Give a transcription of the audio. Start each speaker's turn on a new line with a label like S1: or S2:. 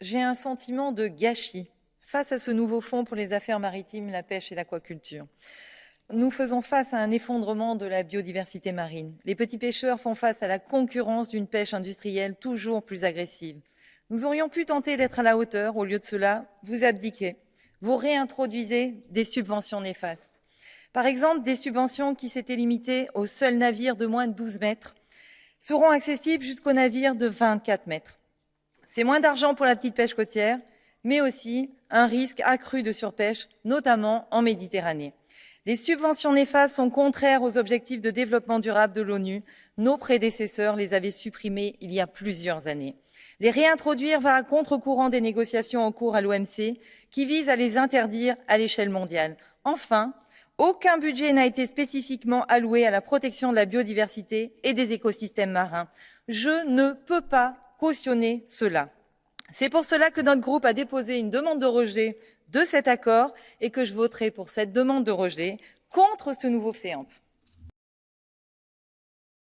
S1: J'ai un sentiment de gâchis face à ce nouveau fonds pour les affaires maritimes, la pêche et l'aquaculture. Nous faisons face à un effondrement de la biodiversité marine. Les petits pêcheurs font face à la concurrence d'une pêche industrielle toujours plus agressive. Nous aurions pu tenter d'être à la hauteur. Au lieu de cela, vous abdiquez. Vous réintroduisez des subventions néfastes. Par exemple, des subventions qui s'étaient limitées aux seuls navires de moins de 12 mètres seront accessibles jusqu'aux navires de 24 mètres. C'est moins d'argent pour la petite pêche côtière, mais aussi un risque accru de surpêche, notamment en Méditerranée. Les subventions néfastes sont contraires aux objectifs de développement durable de l'ONU. Nos prédécesseurs les avaient supprimées il y a plusieurs années. Les réintroduire va à contre-courant des négociations en cours à l'OMC qui visent à les interdire à l'échelle mondiale. Enfin, aucun budget n'a été spécifiquement alloué à la protection de la biodiversité et des écosystèmes marins. Je ne peux pas cela. C'est pour cela que notre groupe a déposé une demande de rejet de cet accord et que je voterai pour cette demande de rejet contre ce nouveau FEAMP.